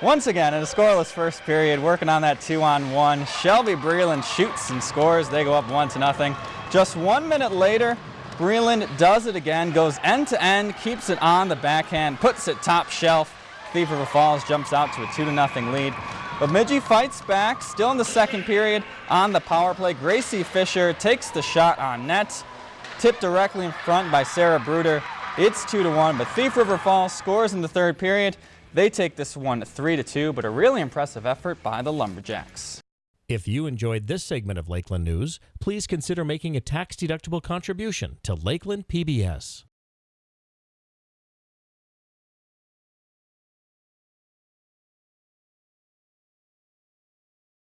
Once again, in a scoreless first period, working on that two-on-one, Shelby Breland shoots and scores. They go up one to nothing. Just one minute later, Breland does it again, goes end-to-end, keeps it on the backhand, puts it top shelf. Thief River Falls jumps out to a two to nothing lead. Bemidji fights back, still in the second period on the power play. Gracie Fisher takes the shot on net, tipped directly in front by Sarah Bruder. It's two to one, but Thief River Falls scores in the third period. They take this one three to two, but a really impressive effort by the Lumberjacks. If you enjoyed this segment of Lakeland News, please consider making a tax-deductible contribution to Lakeland PBS.